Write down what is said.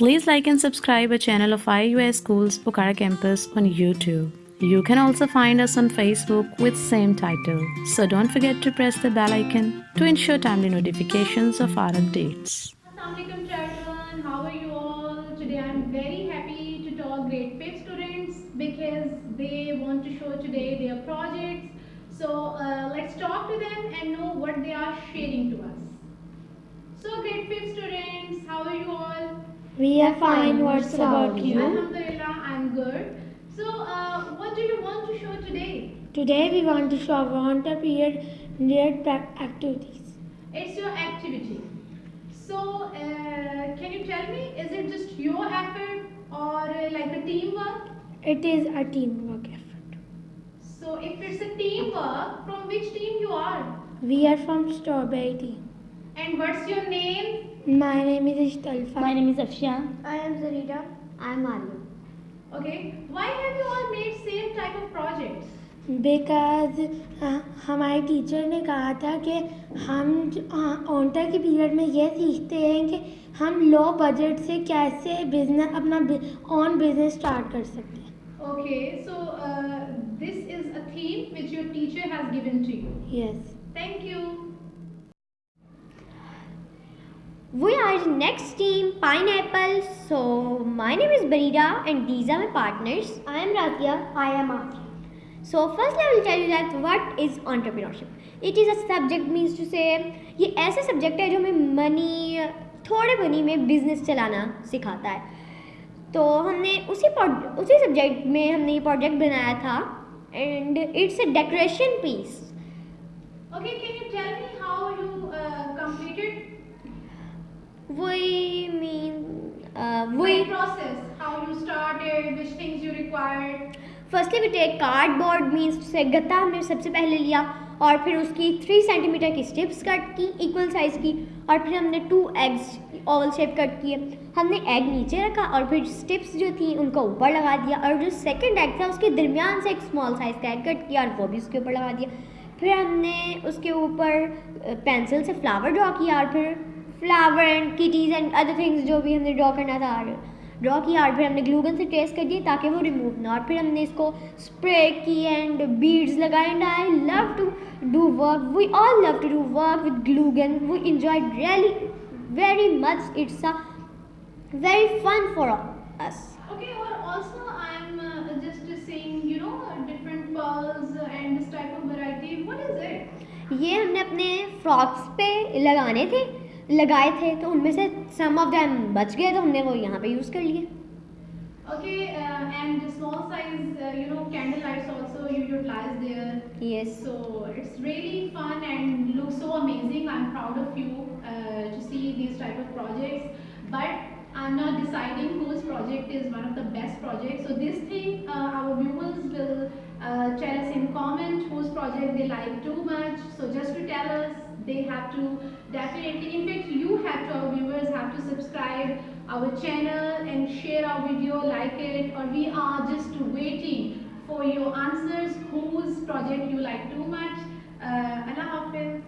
Please like and subscribe our channel of IUS Schools Pokhara Campus on YouTube. You can also find us on Facebook with same title. So don't forget to press the bell icon to ensure timely notifications of our updates. Assalamualaikum children, how are you all? Today I'm very happy to talk grade 5 students because they want to show today their projects. So uh, let's talk to them and know what they are sharing to us. So grade 5 students, how are you all? We are fine. What's about you? Alhamdulillah, I'm good. So uh, what do you want to show today? Today we want to show our water period related activities. It's your activity. So uh, can you tell me, is it just your effort or uh, like a teamwork? It is a teamwork effort. So if it's a teamwork, from which team you are? We are from Strawberry team. And what's your name? My name is Ishtalfa. My name is Afshan. I am Zarida. I am Alia. Okay. Why have you all made same type of projects? Because हमारे teacher ने कहा था कि हम ऑनटर के period में ये सीखते हैं कि हम लो बजट से कैसे बिजनेस अपना ऑन बिजनेस स्टार्ट कर सकते हैं Okay. So uh, this is a theme which your teacher has given to you. Yes Thank you. We are the next team Pineapple. So my name is Barida and these are my partners. I am Ratia. I am Afi. So first I will tell you that what is entrepreneurship. It is a subject means to say ये ऐसा subject है जो हमें money थोड़े money में business चलाना सिखाता है तो हमने उसी उसी सब्जेक्ट में हमने ये प्रोजेक्ट बनाया था and it's a decoration piece Okay. वही मीन the वही process? How you started? Which things you required? Firstly we take cardboard means से गत्ता हमने सबसे पहले लिया और फिर उसकी थ्री सेंटीमीटर की स्ट्रिप्स कट की इक्वल साइज़ की और फिर हमने two eggs oval shape cut किए हमने एग नीचे रखा और फिर स्टिप्स जो थी उनको ऊपर लगा दिया और जो सेकंड एग था उसके दरमियान से एक स्मॉल साइज़ का एग कट किया और वो भी उसके ऊपर लगा दिया फिर हमने उसके ऊपर पेंसिल से फ्लावर ड्रॉ किया और फिर flower and kitties and other things जो भी हमने ड्रॉ करना था ड्रॉ किया और फिर हमने ग्लूगन से ट्रेस कर दिए ताकि वो रिमूव ना और फिर हमने इसको स्प्रे की एंड बीड्स लगाए and I love to do work we all love to do work with glue gun we enjoy really very much it's a very fun for us. Okay, or also I'm uh, just saying, you know, different pearls and this type of variety. What is it? ये हमने अपने frocks पे लगाने थे। लगाए थे तो उनमें से सम ऑफ़ देम बच गए तो हमने वो यहाँ पे यूज़ कर लिए Okay, uh, and the small size, uh, you know, candle lights also you utilize there. Yes So it's really fun and looks so amazing. I'm proud of you uh, to see these type of projects. But I'm not deciding whose project is one of the best projects. So this thing, uh, our viewers will uh, tell us in comment whose project they like too much. So just to tell us, they have to definitely, in fact, you have to, our viewers have to subscribe our channel and share our video, like it, or we are just waiting for your answers whose project you like too much. Uh, Allah Hafiz.